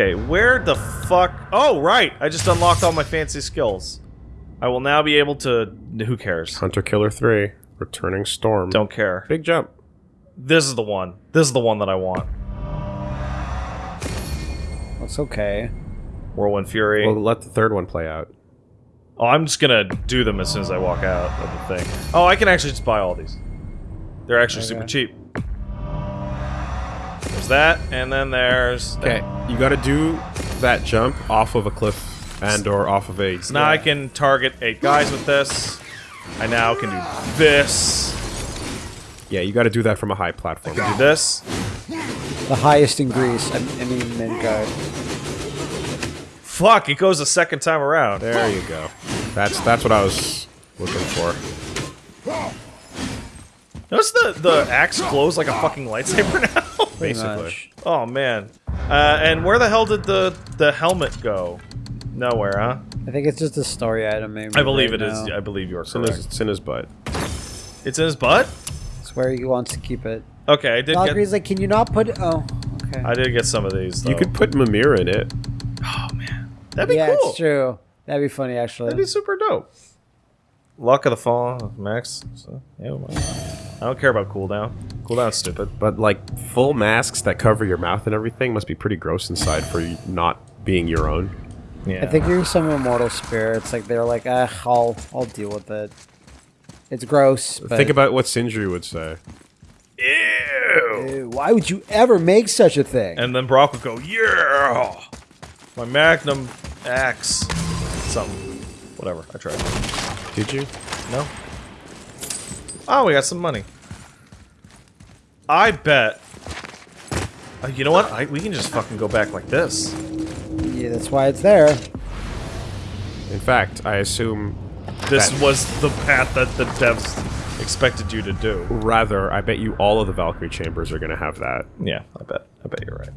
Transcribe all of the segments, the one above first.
Okay, where the fuck? Oh, right! I just unlocked all my fancy skills. I will now be able to... Who cares? Hunter Killer 3. Returning Storm. Don't care. Big jump. This is the one. This is the one that I want. That's okay. Whirlwind Fury. We'll let the third one play out. Oh, I'm just gonna do them as soon as I walk out of the thing. Oh, I can actually just buy all these. They're actually super cheap. There's that, and then there's... Okay, you gotta do that jump off of a cliff and or off of a... So now I can target eight guys with this. I now can do this. Yeah, you gotta do that from a high platform. Do this. The highest in Greece. I, I mean, mankind. Fuck, it goes a second time around. There you go. That's that's what I was looking for. Notice the, the axe glows like a fucking lightsaber now? Pretty Basically. much. oh, man. Uh, and where the hell did the, the helmet go? Nowhere, huh? I think it's just a story item, maybe. I believe right it is. now. I believe you're It's in, his, it's in his butt. It's in his butt? It's where he wants to keep it. Okay, I did Valkyrie's get... like, can you not put? Oh, okay. I did get some of these, though. You could put Mimir in it. Oh, man. That'd be yeah, cool. it's true. That'd be funny, actually. That'd be super dope. Luck of the Fall, Max. So, yeah, I don't care about cooldown. Cooldown's stupid. But like full masks that cover your mouth and everything must be pretty gross inside for you not being your own. Yeah. I think you're some immortal spirits. Like they're like, ah, I'll, I'll deal with it. It's gross. But Think about what Sindri would say. Ew! Ew, why would you ever make such a thing? And then Brok would go, yeah! My Magnum axe. Something. Whatever, I tried. Did you? No? Oh, we got some money. I bet. Uh, you know what? I, we can just fucking go back like this. yeah, that's why it's there. In fact, I assume This That- was the path that the devs expected you to do. rather, I bet you all of the Valkyrie chambers are gonna have that. Yeah, I bet. I bet you're right.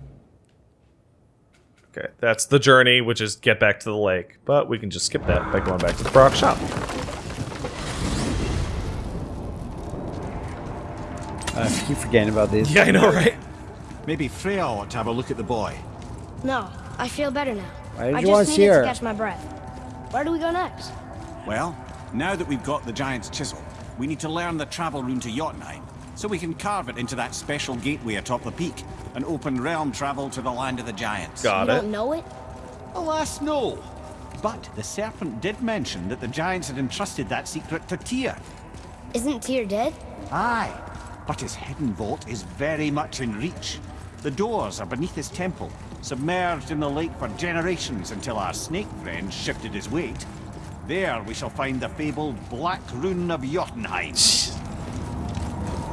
Okay, that's the journey, which is get back to the lake. But we can just skip that by going back to the Brok shop. I keep forgetting about these. Yeah, I know, right? Maybe Freya ought to have a look at the boy. No, I feel better now. Why did I you want just to see needed her? to catch my breath. Where do we go next? Well, now that we've got the giant's chisel, we need to learn the travel rune to Jotunheim, so we can carve it into that special gateway atop the peak, and open realm travel to the land of the giants. Got you it. don't know it? Alas, no. But the serpent did mention that the giants had entrusted that secret to Tyr. Isn't Tyr dead? Aye, but his hidden vault is very much in reach. The doors are beneath his temple, submerged in the lake for generations until our snake friend shifted his weight. There we shall find the fabled Black Rune of Jotunheim.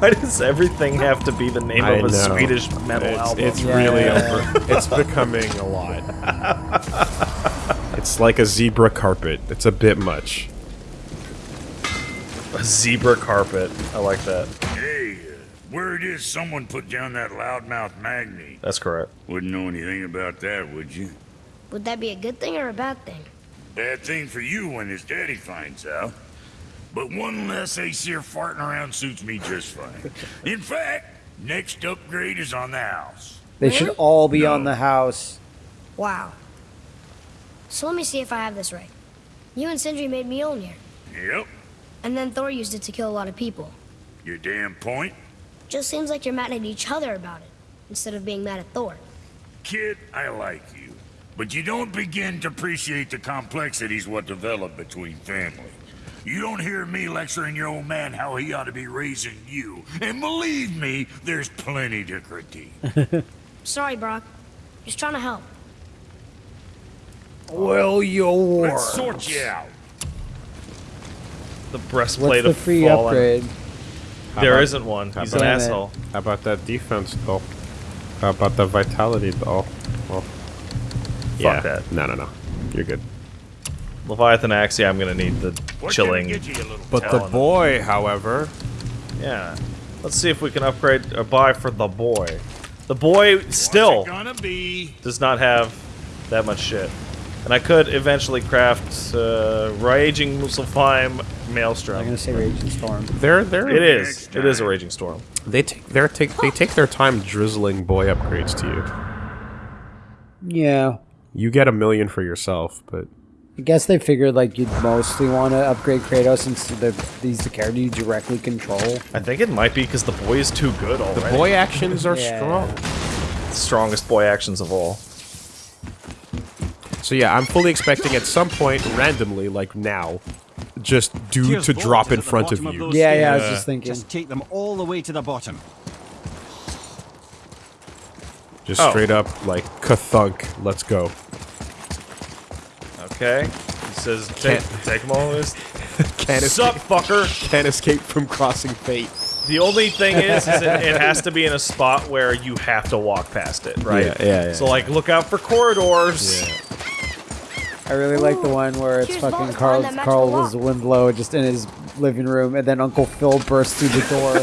Why does everything have to be the name I of a know. Swedish metal it's, album? It's Yeah, really yeah, over. It's becoming a lot. it's like a zebra carpet. It's a bit much. A zebra carpet. I like that. Hey, word is someone put down that loudmouth Magni. That's correct. Wouldn't know anything about that, would you? Would that be a good thing or a bad thing? Bad thing for you when his daddy finds out. But one less Aesir farting around suits me just fine. In fact, next upgrade is on the house. They should all be No. on the house. Wow. So let me see if I have this right. You and Sindri made Mjolnir, Yep, and then Thor used it to kill a lot of people. your damn point. Just seems like you're mad at each other about it, instead of being mad at Thor. Kid, I like you. But you don't begin to appreciate the complexities what develop between family. You don't hear me lecturing your old man how he ought to be raising you. And believe me, there's plenty to critique. Sorry, Brok. Just trying to help. Will your Let's sort you out. The What's breastplate the of free fallen. upgrade? How There about- not one. He's an about- asshole. How about that defense, though? How about the vitality, though? Well, yeah. that. No, no, no. You're good. Leviathan axe. Yeah, I'm gonna need the What chilling. get you, you But the Talon. boy, however, Yeah. Let's see if we can upgrade or buy for the boy. The boy still gonna be? does not have that much shit. And I could eventually craft uh, Raging maelstrom. I'm gonna say Raging Storm. they're they're It is. Next It is a. Raging Storm. they take their take they take their time drizzling boy upgrades to you. Yeah. You get a million for yourself, but I guess they figured like you'd mostly want to upgrade Kratos since the, he's the character you directly control. I think it might be because the boy is too good already. the boy actions are Yeah. strong. strongest boy actions of all. So yeah, I'm fully expecting at some point, randomly, like now, just dude Tears to drop is in front of bottom you. those Yeah, yeah, I was just thinking. Just take them all the way to the bottom. Just Oh. straight up like kathunk. Let's go. Okay. He says, take, take them all this. Can't Sup, escape, fucker? can't escape from crossing fate. The only thing is, is it, it has to be in a spot where you have to walk past it, right? Yeah, yeah, yeah. So, like, look out for corridors. I really like the one where it's Here's fucking Carl Carl magical Winslow just in his living room, and then Uncle Phil bursts through the door.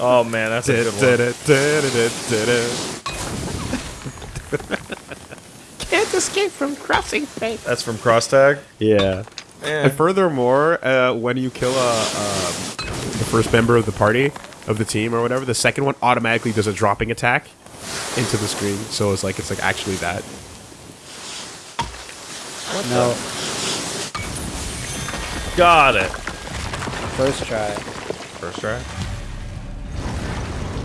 Oh, man, that's a good one. Can't escape from crossing fate. That's from Crosstag. Yeah. Eh. And furthermore, uh, when you kill a, um, the first member of the party, of the team or whatever, the second one automatically does a dropping attack into the screen. So it's like it's like actually that. No, Got it. first try. First try.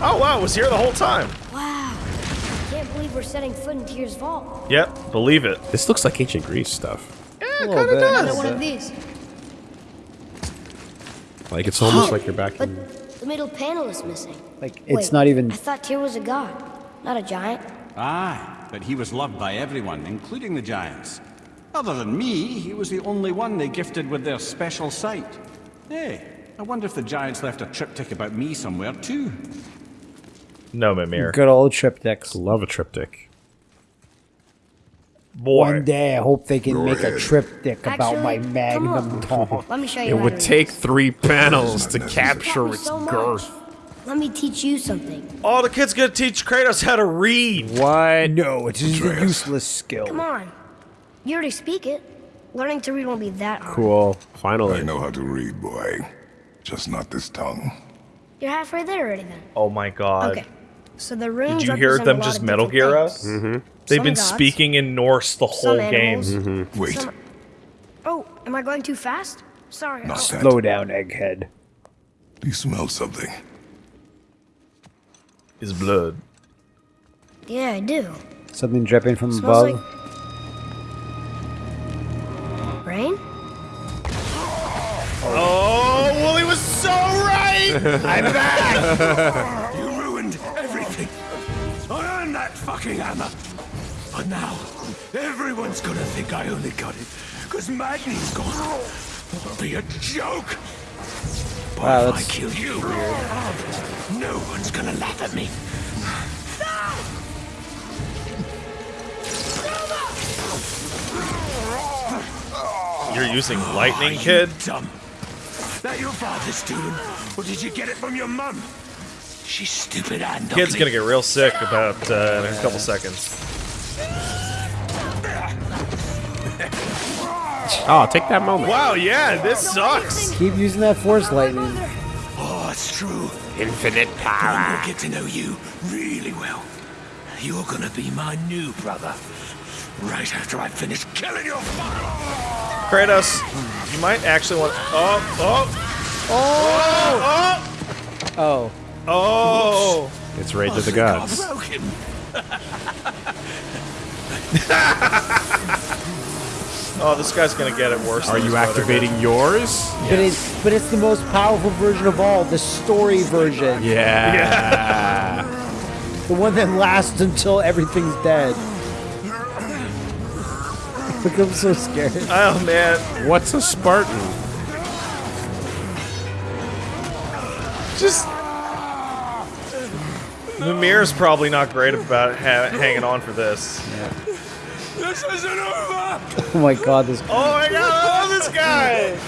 Oh, wow, it was here the whole time. Wow. I Can't believe we're setting foot in Tyr's vault. Yep, believe it. This looks like ancient Greece stuff. A little bit. Another one of these. Like it's almost like you're back But in. the middle panel is missing. Like it's Wait, not even. I thought Tyr was a god, not a giant. Aye, but he was loved by everyone, including the giants. Other than me, he was the only one they gifted with their special sight. Hey, I wonder if the giants left a triptych about me somewhere too. No, Mimir. Good old triptychs. Love a triptych. Boy. One day, I hope they can make a triptych about my magnum on. Let me show you. It would take three panels to capture its so girth. Let me teach you something. Oh, the kid's gonna teach Kratos how to read. What? No, it is a useless skill. Come on. You already speak it. Learning to read won't be that hard. Cool. Finally. I know how to read, boy. Just not this tongue. You're halfway there already then. Oh my god. Okay. So the runes Did you hear them just Metal different Gear things. us? Mm-hmm. They've Some been gods, speaking in Norse the whole Some game. animals. Wait, Some... Oh, am I going too fast? Sorry. not Oh. Slow down, egghead. Do you smell something? Is blood. yeah, I do. Something dripping from above. like rain. Oh, Wooly was so right! I'm back! You ruined everything. I earned that fucking hammer. But now, everyone's gonna think I only got it because Magni's gone. It'll be a joke. But Wow, if I kill you, no one's gonna laugh at me. You're using Oh, lightning, you kid? Dumb. That your father's doing, or did you get it from your mum? She's stupid and Kid's ugly. gonna get real sick about uh, in a couple seconds. Oh, take that moment. Wow, yeah, this sucks. Keep using that force lightning. Oh, it's true. Infinite power. I'm gonna get to know you really well. You're gonna be my new brother. Right after I finish killing your father. Kratos, you might actually want. Oh, oh, oh, Oh, oh, oh! oh. It's Rage of the Gods. Oh, this guy's gonna get it worse. Are than you his brother activating yours? but it's but it's the most powerful version of all, the story version, Yeah. Yeah. the one that lasts until everything's dead. Look, I'm so scared. Oh man, What's a Spartan? just. Mimir's probably not great about ha- hanging on for this. This isn't over. Oh my god, this Oh my god, I love this guy!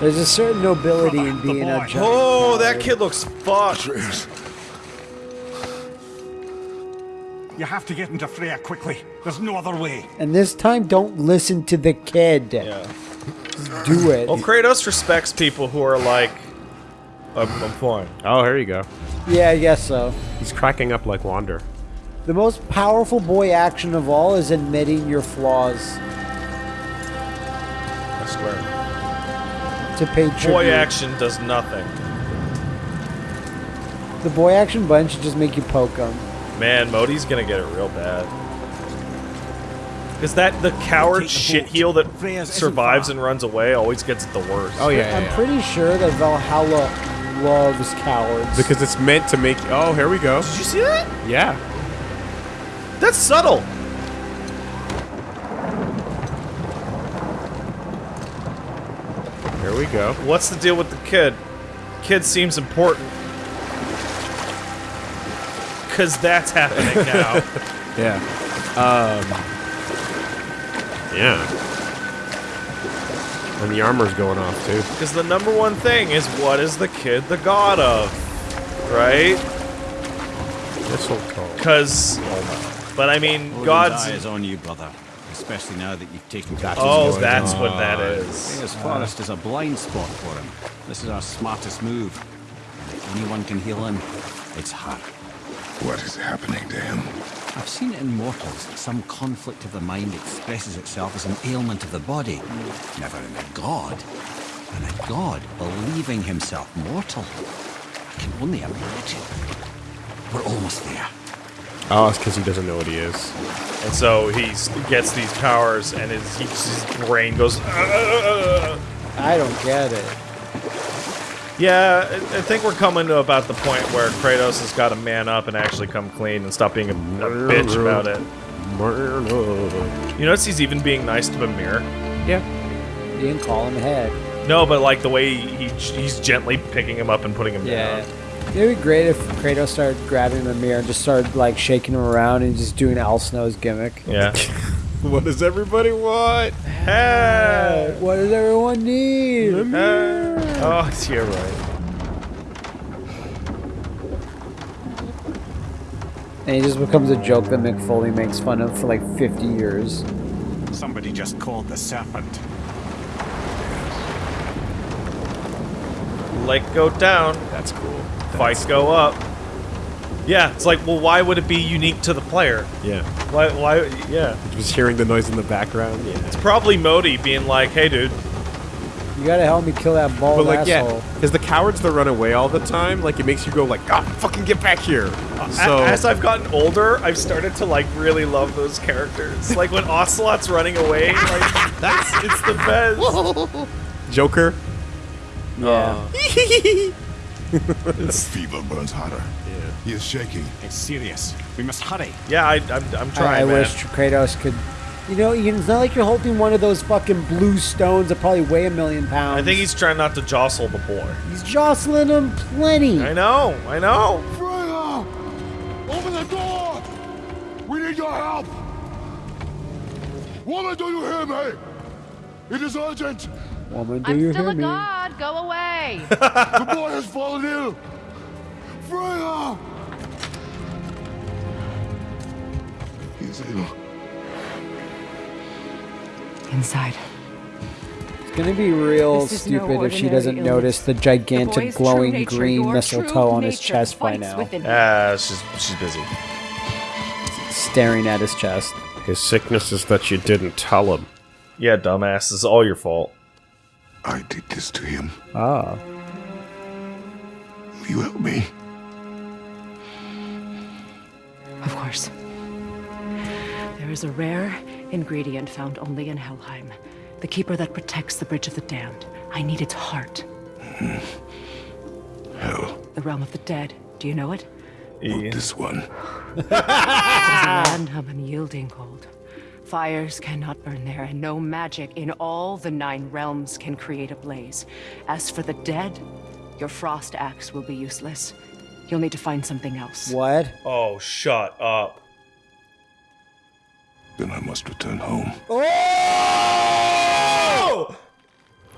there's a certain nobility in being a giant. Oh, that kid looks fucked. You have to get into Freya quickly. There's no other way. And this time, don't listen to the kid. Yeah. Do it. Well, Kratos respects people who are like, I'm, I'm fine. Oh, here you go. Yeah, I guess so. He's cracking up like Wander. The most powerful boy action of all is admitting your flaws I swear. to pay tribute. Boy action does nothing. The boy action button should just make you poke them. Man, Modi's gonna get it real bad. Is that the coward Take the shit heel that survives and runs away always gets it the worst? Oh yeah, yeah, I'm yeah. pretty sure that Valhalla loves cowards. because it's meant to make. Oh, here we go. Did you see that? Yeah. That's subtle. Here we go. What's the deal with the kid? Kid seems important. Cause that's happening now. Yeah. Um. Yeah. And the armor's going off too. Because the number one thing is what is the kid the god of? Right? Mistletoe. Because. But I mean, Odin's gods. eye is on you, brother. Especially now that you've taken That's Oh, going that's on. what that is. Freya's forest is a blind spot for him. This is our smartest move. And if anyone can heal him, it's her. What is happening to him? I've seen it in mortals that some conflict of the mind expresses itself as an ailment of the body, never in a god. And a god believing himself mortal. I can only imagine. We're almost there. Oh, it's because he doesn't know what he is. And so he gets these powers, and his, his brain goes. Uh, uh, uh, "Uh." I don't get it. Yeah, I I think we're coming to about the point where Kratos has got to man up and actually come clean and stop being a, a bitch about it. You notice he's even being nice to Mimir? Yeah. You didn't call him ahead. No, but like the way he he's gently picking him up and putting him Yeah. down. It'd be great if Kratos started grabbing the Mimir and just started like shaking him around and just doing Al Snow's gimmick. Yeah. What does everybody want? hey! What does everyone need? Hey! Oh, you're right. And he just becomes a joke that Mick Foley makes fun of for like 50 years. Somebody just called the serpent. Like go down, That's cool. fights go up. Yeah, it's like, well, why would it be unique to the player? Yeah. Why? Why? Yeah, Just hearing the noise in the background. Yeah. it's probably Modi being like, "Hey, dude, You gotta help me kill that bald But like, asshole. yeah, because the cowards that run away all the time, like it makes you go like, God, fucking get back here. So as I've gotten older, I've started to like really love those characters. Like when Ocelot's running away, like that's it's the best. Joker. Yeah. The fever burns hotter. Yeah. He is shaking. It's serious. We must hurry. Yeah, I, I'm, I'm I, trying, I man. wish Kratos could. You know, it's not like you're holding one of those fucking blue stones that probably weigh a million pounds. I think he's trying not to jostle the boy. he's jostling him plenty. I know, I know. Freya! Open the door! We need your help! Woman, do you hear me? It is urgent! Woman, do I'm you still hear a me? god. Go away. The boy has fallen ill! Freya! He is ill. Inside. It's gonna be real This is no stupid if she doesn't illness. notice the The gigantic boy's true glowing nature, green mistletoe on his chest by now, within him. Ah, she's she's busy. staring at his chest. His sickness is that you didn't tell him. Yeah, dumbass, it's all your fault. I did this to him. Ah. Will you help me? Of course. There is a rare ingredient found only in Helheim. The keeper that protects the Bridge of the Damned. I need its heart. Hell, The realm of the dead. Do you know it? not this one. It is a land of unyielding cold. Fires cannot burn there, and no magic in all the nine realms can create a blaze. As for the dead, your frost axe will be useless. You'll need to find something else. What? Oh, shut up. Then I must return home. Oh!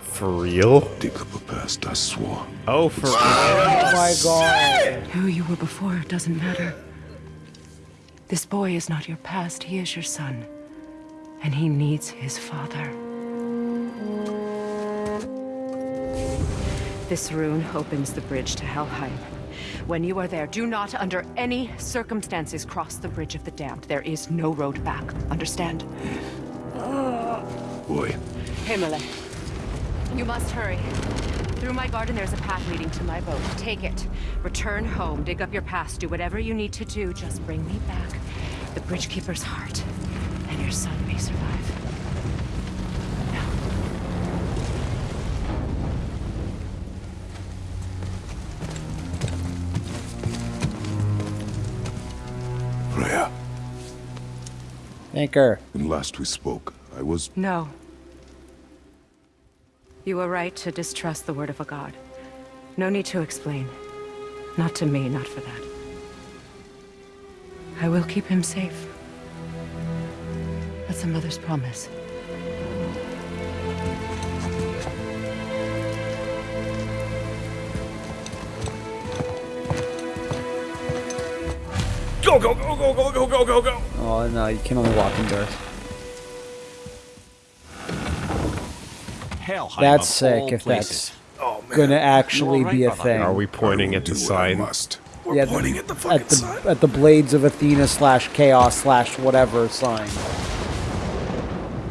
For real? Dig up a past I swore. Oh, for real? Oh, oh my god. Who you were before doesn't matter. This boy is not your past, he is your son. And he needs his father. This rune opens the bridge to Helheim. When you are there, do not under any circumstances cross the bridge of the damned. There is no road back. Understand? Ah. Boy. Himmele. You must hurry. Through my garden, there's a path leading to my boat. Take it. Return home, dig up your past, do whatever you need to do. Just bring me back the Bridgekeeper's heart, and your son may survive. Freya, Anchor. when last we spoke, I was No. You were right to distrust the word of a god. No need to explain. Not to me, not for that. I will keep him safe. That's a mother's promise. Go, go, go, go, go, go, go, go, go. Oh no, you can only walk in dirt. Helheim That's of all sick if places. Oh, that's gonna actually be a thing. Are we pointing at the sign? must. We're Yeah, pointing the- at the fucking at the sign. at the blades of Athena slash chaos slash whatever sign.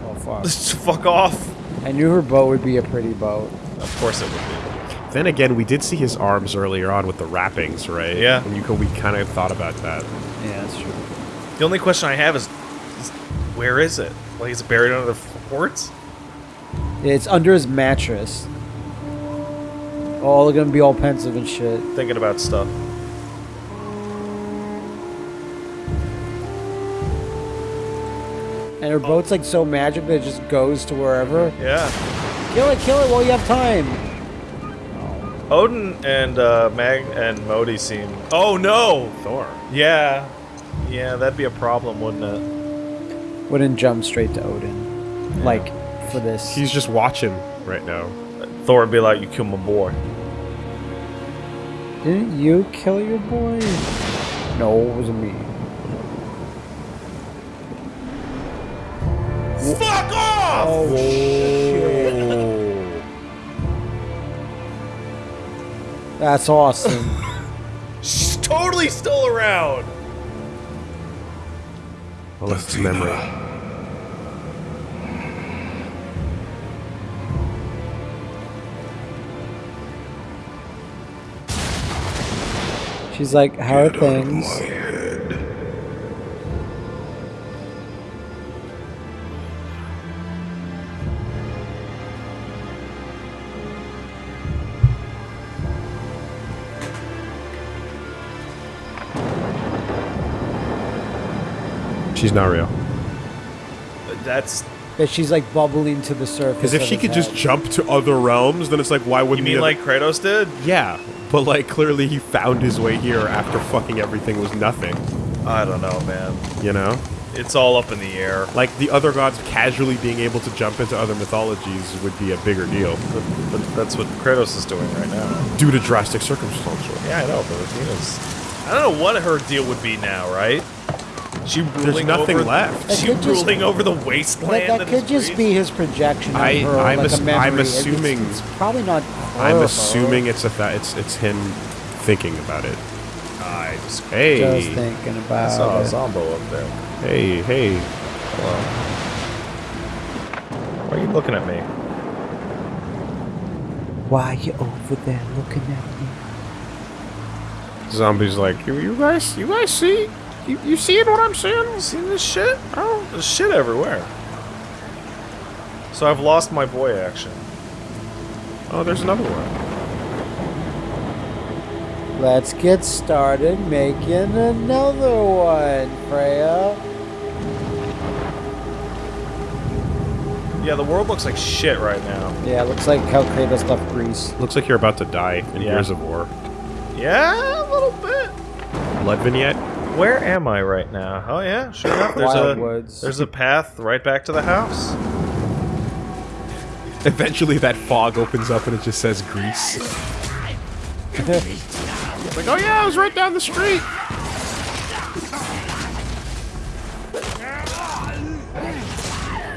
Oh fuck! Just fuck off. I knew her boat would be a pretty boat. Of course it would be. Then again, we did see his arms earlier on with the wrappings, right? Yeah. And you co- we kind of thought about that. Yeah, that's true. The only question I have is, is where is it? Like, is it buried under the forts? It's under his mattress. Oh, they're gonna be all pensive and shit. Thinking about stuff. And her boat's like so magic that it just goes to wherever. Yeah. Kill it, kill it while you have time. Odin and uh, Mag and Modi seem. Oh no! Thor. Yeah, yeah, that'd be a problem, wouldn't it? Wouldn't jump straight to Odin. Like, for this. He's just watching right now. Thor would be like, "You killed my boy." Didn't you kill your boy? No, it wasn't me. Fuck off! Oh, That's awesome. She's totally still around. I'll let memory. She's like, how are things? She's not real. That's. That she's like bubbling to the surface. Because if she his could just jump to other realms, then it's like, why wouldn't he mean have- like Kratos did? Yeah, but like clearly he found his way here after fucking everything was nothing. I don't know, man. You know, It's all up in the air. like the other gods casually being able to jump into other mythologies would be a bigger deal But, but that's what Kratos is doing right now. due to drastic circumstances. Yeah, I know, but Athena's. I don't know what her deal would be now, right? She ruling nothing over, left. That She could just- ruling over the wasteland. that that could just Greece? be his projection of I- her, I'm like ass- a memory. I'm It's- assuming- it's, probably not. I'm her, assuming it's a th- it's it's him thinking about it. I just, Hey, Just thinking I about saw a it. Zombo up there. hey, hey! Hello. Why are you looking at me? Why are you over there looking at me? Zombie's like, you, you guys, you guys see, you, you seeing what I'm seeing? You seen this shit? Oh, there's shit everywhere. So I've lost my boy action. Oh, there's another one. Let's get started making another one, Freya. Yeah, the world looks like shit right now. Yeah, looks like how Kratos left Greece. Looks like you're about to die in Yeah. Gears of War. Yeah, a little bit. Blood vignette. Where am I right now? Oh yeah, sure enough. There's a Wildwoods. there's a path right back to the house. Eventually, that fog opens up and it just says Greece. like, oh yeah, I was right down the street.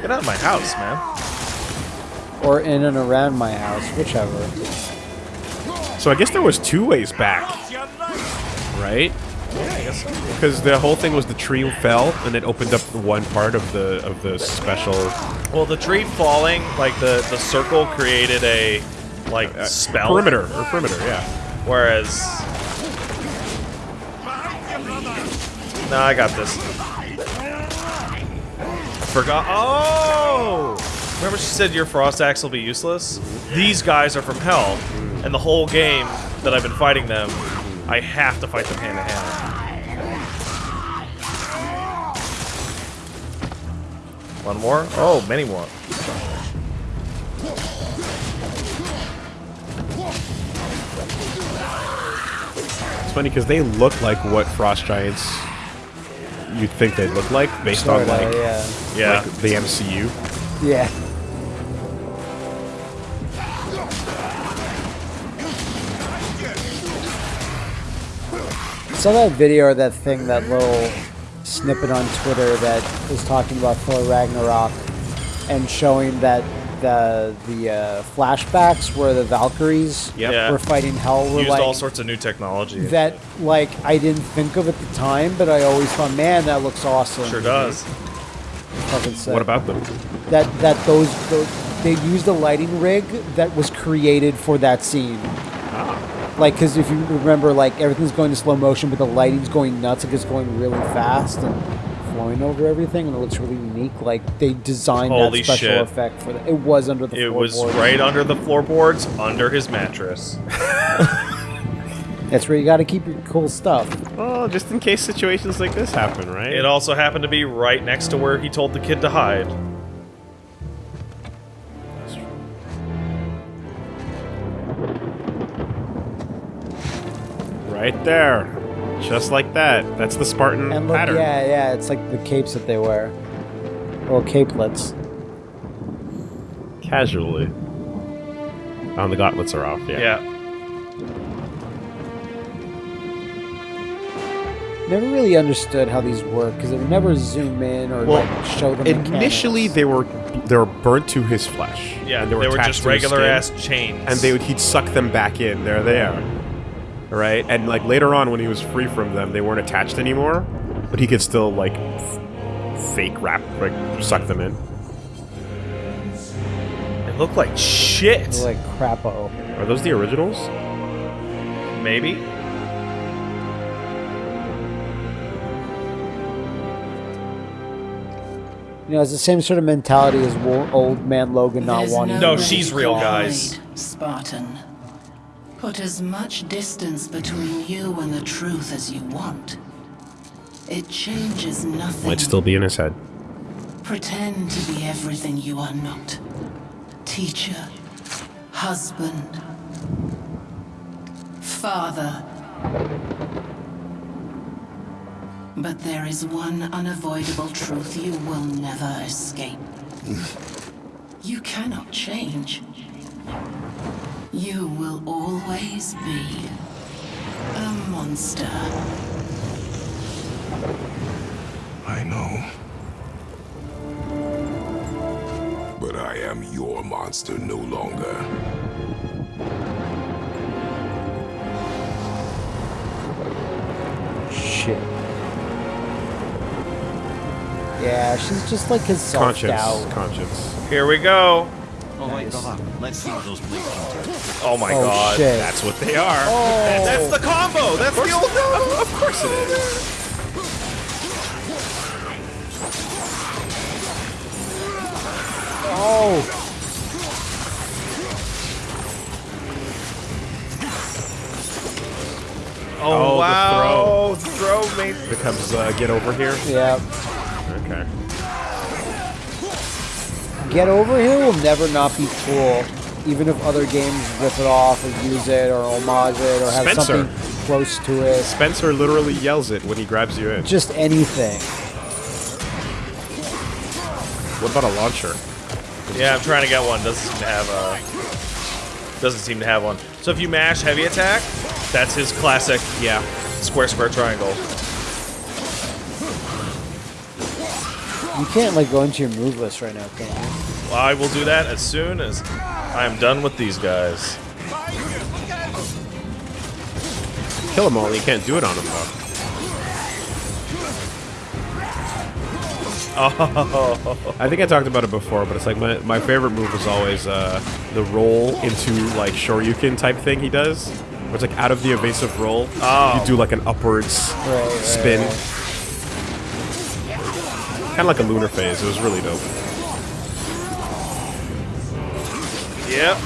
Get out of my house, man. Or in and around my house, whichever. So I guess there was two ways back, right? Yeah, I guess. Because the whole thing was the tree fell and it opened up one part of the of the special Well, the tree falling, like the the circle created a like spell perimeter or perimeter. Yeah. Whereas, no, I got this. Forgot. Oh, remember she said your frost axe will be useless. These guys are from hell, and the whole game that I've been fighting them, I have to fight them hand to hand. One more? Oh, many more. It's funny because they look like what frost giants you'd think they'd look like based on Sorta, like, yeah. Yeah. like the MCU. Yeah. Saw that video or that thing, that little snippet on Twitter that was talking about Thor Ragnarok and showing that the the uh, flashbacks where the Valkyries Yep. Yeah. were fighting Hell were Used like all sorts of new technology. that like I didn't think of at the time, but I always thought, man, that looks awesome. sure does. Fucking sick. What about them? that that those, those they used a lighting rig that was created for that scene. Like, because if you remember, like everything's going to slow motion, but the lighting's going nuts. Like it's going really fast and flowing over everything, and it looks really unique. Like they designed Holy that special shit. effect for that. It was under the. It was floorboards. right under the floorboards, under his mattress. That's where you got to keep your cool stuff. Well, just in case situations like this happen, right? It also happened to be right next to where he told the kid to hide. Right there, just like that. That's the Spartan And look, pattern. yeah, yeah, it's like the capes that they wear, little capelets. Casually. Oh, and the gauntlets are off. Yeah. Yeah. Never really understood how these work because it would never zoom in or Well, like show the Initially, mechanics. they were they were burnt to his flesh. Yeah, and they were, attached just to his regular skin, ass chains. and they would he'd suck them back in. They are. Right, and like later on when he was free from them, they weren't attached anymore, but he could still like f- fake wrap like suck them in. They look like shit. They're like crapo. Are those the originals? Maybe. You know, it's the same sort of mentality as old man Logan not There's wanting. No, way she's real, guys. Spartan. Put as much distance between you and the truth as you want. It changes nothing. Might still be in his head. Pretend to be everything you are not. Teacher, husband, father. But there is one unavoidable truth you will never escape. You cannot change. You will always be a monster. I know. But I am your monster no longer. Shit. Yeah, she's just like his self Conscience. doubt. Conscience. Here we go. All right, brother. Let's see what those blades can do. Oh my Oh god. shit! That's what they are. That's the combo. That's the old. Of course it is. Oh, Oh, Oh, the wow. The throw. made. Becomes uh, get over here. yeah. Okay. Get over here will never not be cool, even if other games rip it off or use it or homage it or have Spencer. something close to it. Spencer literally yells it when he grabs you in. Just anything. What about a launcher? Yeah, I'm trying to get one. Doesn't seem to have a. Doesn't seem to have one. So if you mash heavy attack, that's his classic. Yeah. Square, square, triangle. You can't like go into your move list right now, can you? Well, I will do that as soon as I am done with these guys. kill them all. You can't do it on them though. Oh, I think I talked about it before, but it's like my, my favorite move is always uh, the roll into like Shoryuken type thing he does. Where it's like out of the evasive roll, Oh. you do like an upwards Right, right, spin. right. Kind of like a lunar phase. It was really dope. yep.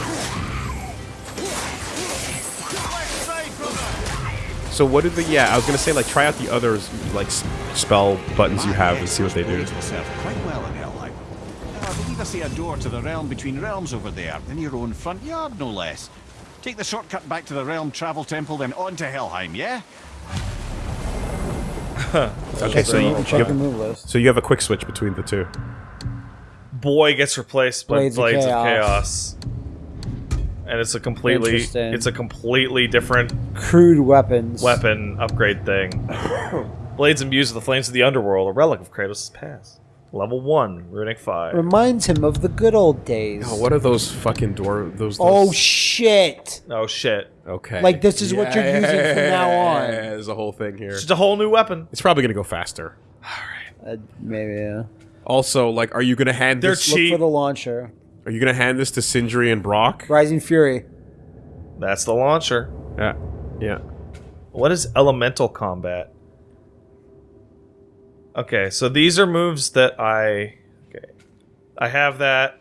So what did the yeah? I was gonna say like try out the other like spell buttons you have and see what they do. Quite well in Helheim. Now, I believe I see a door to the realm between realms over there, in your own front yard, no less. Take the shortcut back to the realm travel temple, then on to Helheim, yeah? Okay, so you, you have, move list. so you have a quick switch between the two. Boy gets replaced by Blades Blades, of of, Chaos. Chaos. And it's a completely it's a completely different Crude weapons. weapon upgrade thing. Blades imbues with the flames of the underworld, a relic of Kratos' past. Level 1, Runic 5. Reminds him of the good old days. Oh, what are those fucking door? Those. Oh those- shit! Oh shit. okay. like, this is what you're using from now on. Yeah, There's a whole thing here. It's just a whole new weapon. It's probably gonna go faster. Uh, maybe. Yeah. Also, like, are you gonna hand They're this? cheap. Look for the launcher. Are you gonna hand this to Sindri and Brok? Rising Fury. That's the launcher. Yeah. Yeah. What is elemental combat? Okay, so these are moves that I okay. I have that.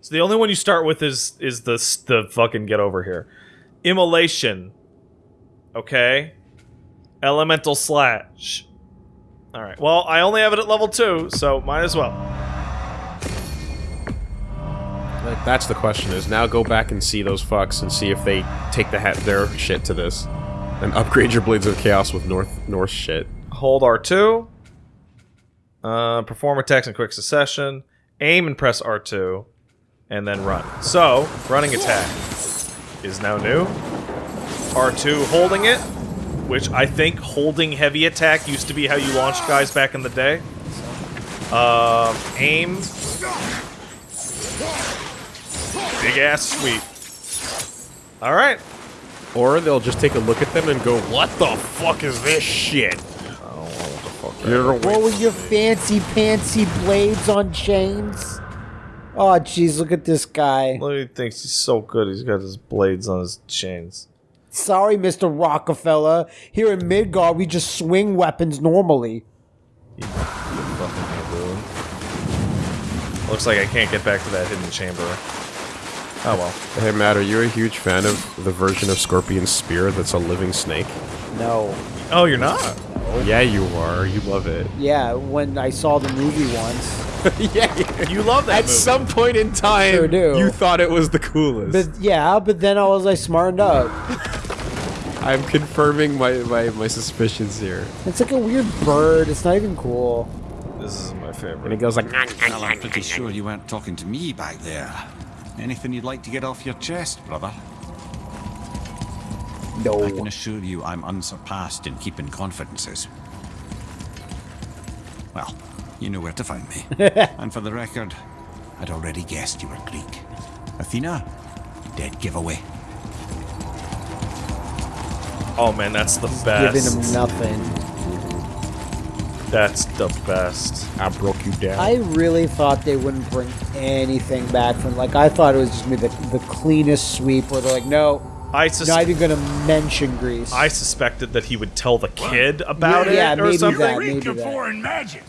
So the only one you start with is is the the fucking get over here. Immolation. Okay. Elemental slash. All right. Well, I only have it at level 2, so might as well. Like, that's the question. Is now go back and see those fucks and see if they take the hat their shit to this, and upgrade your blades of chaos with North North shit. Hold R2. Uh, perform attacks in quick succession. Aim and press R2. And then run. So, running attack is now new. R2 holding it, which I think holding heavy attack used to be how you launched guys back in the day. Um, aim. Big ass sweep. Alright. Or they'll just take a look at them and go, "What the fuck is this shit?" You're What with your fancy pantsy blades on chains? Oh, jeez, look at this guy. Look, he thinks he's so good. He's got his blades on his chains. Sorry, Mr. Rockefeller. Here in Midgard, we just swing weapons normally. Looks like I can't get back to that hidden chamber. Oh well. Hey Matt, are you a huge fan of the version of Scorpion's spear that's a living snake? No. Oh, you're not? Yeah, you are. You love it. Yeah, when I saw the movie once. yeah, You love that At movie. some point in time, Sure do. you thought it was the coolest. But yeah, but then I was like smartened up. I'm confirming my, my, my suspicions here. It's like a weird bird. It's not even cool. This is my favorite. And favorite. he goes like, Well, I'm pretty sure you weren't talking to me back there. Anything you'd like to get off your chest, brother? No. I can assure you I'm unsurpassed in keeping confidences. Well, you know where to find me. and for the record, I'd already guessed you were Greek. Athena, dead giveaway. Oh man, that's the Giving best. Giving him nothing. That's the best. I broke you down. I really thought they wouldn't bring anything back from. Like I thought it was just gonna be the, the cleanest sweep. Where they're like, no, I sus- not even gonna mention Greece. I suspected that he would tell the kid about Yeah, it or maybe something. that. Greek maybe of that. foreign magic.